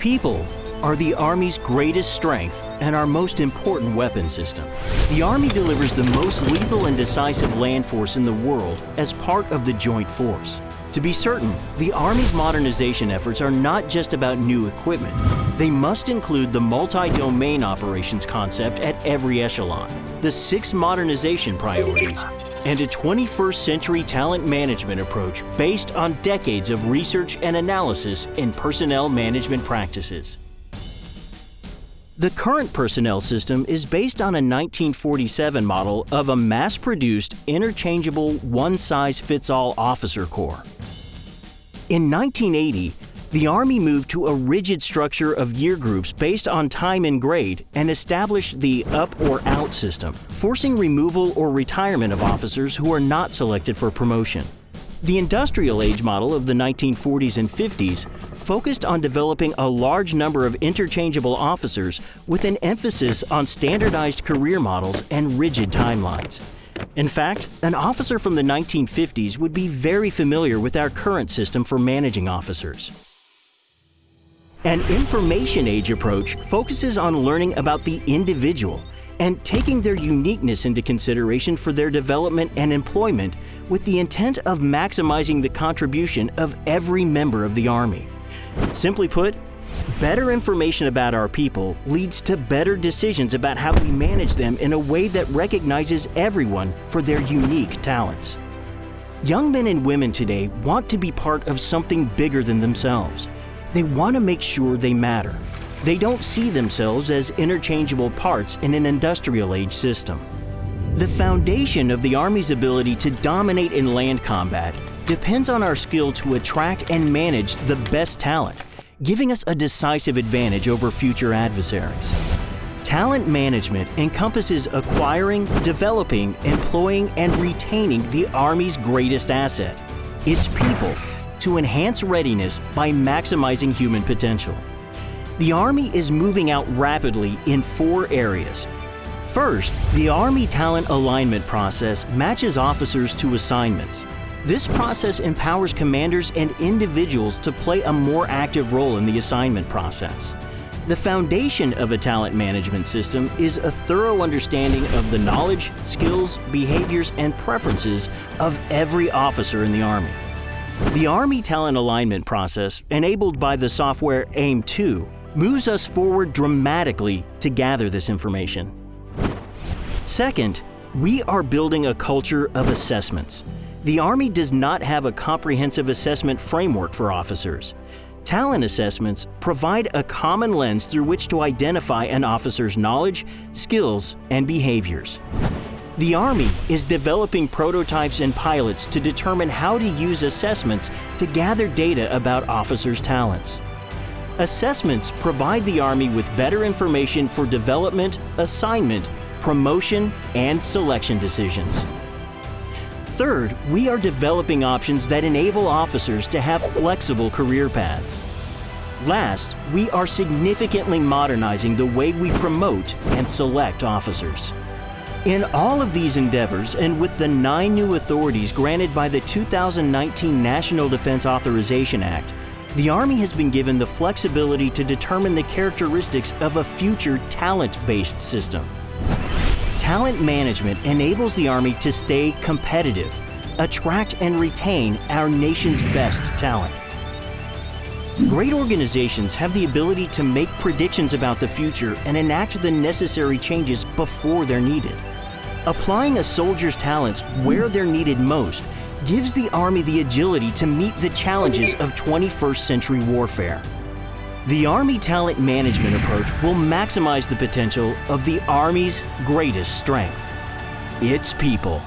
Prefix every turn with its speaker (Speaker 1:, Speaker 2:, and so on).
Speaker 1: People are the Army's greatest strength and our most important weapon system. The Army delivers the most lethal and decisive land force in the world as part of the Joint Force. To be certain, the Army's modernization efforts are not just about new equipment. They must include the multi-domain operations concept at every echelon, the six modernization priorities, and a 21st century talent management approach based on decades of research and analysis in personnel management practices. The current personnel system is based on a 1947 model of a mass-produced, interchangeable, one-size-fits-all officer corps. In 1980, the Army moved to a rigid structure of year groups based on time and grade and established the up or out system, forcing removal or retirement of officers who are not selected for promotion. The industrial age model of the 1940s and 50s focused on developing a large number of interchangeable officers with an emphasis on standardized career models and rigid timelines. In fact, an officer from the 1950s would be very familiar with our current system for managing officers. An information age approach focuses on learning about the individual and taking their uniqueness into consideration for their development and employment with the intent of maximizing the contribution of every member of the Army. Simply put, better information about our people leads to better decisions about how we manage them in a way that recognizes everyone for their unique talents. Young men and women today want to be part of something bigger than themselves. They want to make sure they matter. They don't see themselves as interchangeable parts in an industrial age system. The foundation of the Army's ability to dominate in land combat depends on our skill to attract and manage the best talent, giving us a decisive advantage over future adversaries. Talent management encompasses acquiring, developing, employing, and retaining the Army's greatest asset, its people, to enhance readiness by maximizing human potential. The Army is moving out rapidly in four areas. First, the Army talent alignment process matches officers to assignments. This process empowers commanders and individuals to play a more active role in the assignment process. The foundation of a talent management system is a thorough understanding of the knowledge, skills, behaviors, and preferences of every officer in the Army. The Army talent alignment process, enabled by the software AIM2, moves us forward dramatically to gather this information. Second, we are building a culture of assessments. The Army does not have a comprehensive assessment framework for officers. Talent assessments provide a common lens through which to identify an officer's knowledge, skills, and behaviors. The Army is developing prototypes and pilots to determine how to use assessments to gather data about officers' talents. Assessments provide the Army with better information for development, assignment, promotion, and selection decisions. Third, we are developing options that enable officers to have flexible career paths. Last, we are significantly modernizing the way we promote and select officers. In all of these endeavors, and with the nine new authorities granted by the 2019 National Defense Authorization Act, the Army has been given the flexibility to determine the characteristics of a future talent-based system. Talent management enables the Army to stay competitive, attract and retain our nation's best talent. Great organizations have the ability to make predictions about the future and enact the necessary changes before they're needed. Applying a soldier's talents where they're needed most gives the Army the agility to meet the challenges of 21st century warfare. The Army talent management approach will maximize the potential of the Army's greatest strength, its people.